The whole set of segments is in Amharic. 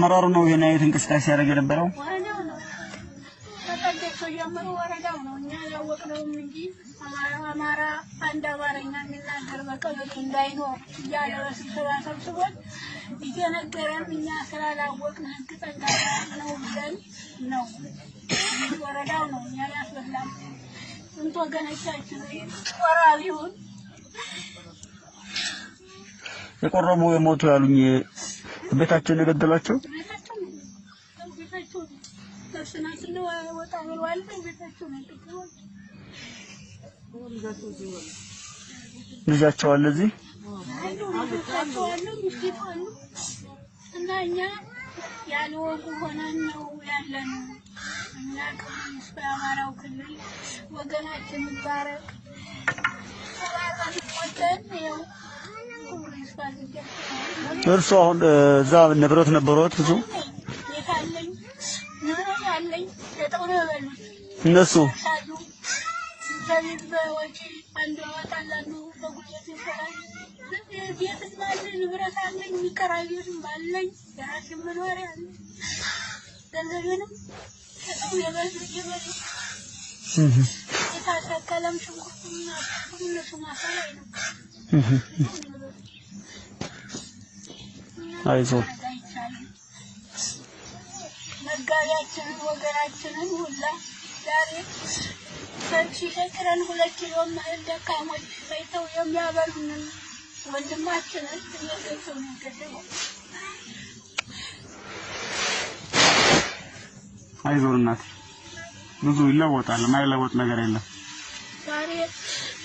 አመራሩ ነው ይሄን አይነት እንቅስቃሴ ሲያደርግ የነበረው። አማራ አንድ አማርኛ የሚናገር በቀበሌ እንዳይኖር እያለ በስብሰባ ሰብስቦን እየነገረን እኛ ስላላወቅን ህግ ጠንካራ ነው ብለን ነው ወረዳው ነው እኛ ያስበላል። ስንት ወገኖቻችን ወራቢውን የቆረቡ የሞቱ ያሉኝ ቤታቸውን የገደሏቸው ልጃቸው አለ እዚህ እና እኛ ያለ ወጉ ሆነን ነው ያለን። እኛ ክልል ወገናችን ይባረክ እርሱ አሁን እዛ ንብረት ነበሩት ብዙ? እነሱ አይቻልም። መጋቢያችንን ወገናችንን ሁላ ዛሬ ሰልፍ ሲሰጥረን ሁለት ኪሎ ማህል ደካሞች ፈይተው የሚያበሉንን ወንድማችንን እየገዙ የገደለው። አይዞህ እናቴ ብዙ ይለወጣል። የማይለወጥ ነገር የለም። ዛሬ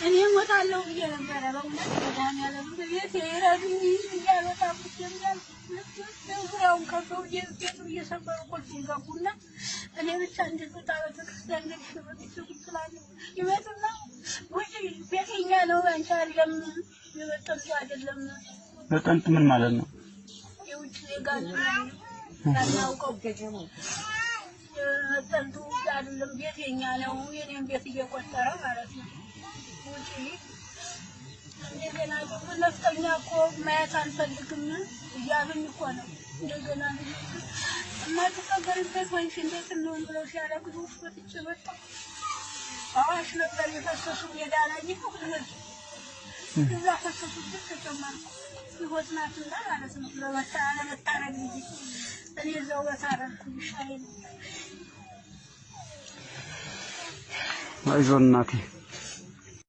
እኔ እሞታለሁ ብዬ ነበረ። በእውነት መድኃኒዓለም ቤት የረዱኝ ይጀምራል። ዙሪያውን ቤቱ እየሰበሩ ቁልፉን ገቡና እኔ ብቻ እንድትወጣ ቤተክርስቲያን ስላለ ይመጡና ውጪ ቤተኛ ነው አንቺ አይደለም የመጠጡ አይደለም በጠንት ምን ማለት ነው? የውጭ ዜጋ ያናውቀው የመጠጡ አይደለም ቤተኛ ነው የኔም ቤት እየቆጠረ ማለት ነው ውጪ እንደገና ደግሞ ነፍጠኛ እኮ ማየት አልፈልግም እያሉኝ እኮ ነው። እንደገና የማትቀበርበት ወይስ እንዴት እንሆን ብለው ሲያለቅሱ ወጥቼ መጣሁ። አዋሽ ነበር የፈሰሱ ላይ ይሁት እዛ ፈሰሱበት ተጨመርኩ። ህይወት ናትና ማለት ነው። ለመታ ለመታረግ ጊዜ እኔ እዛው በታረግኩ ይሻለኝ አይዞህ እናቴ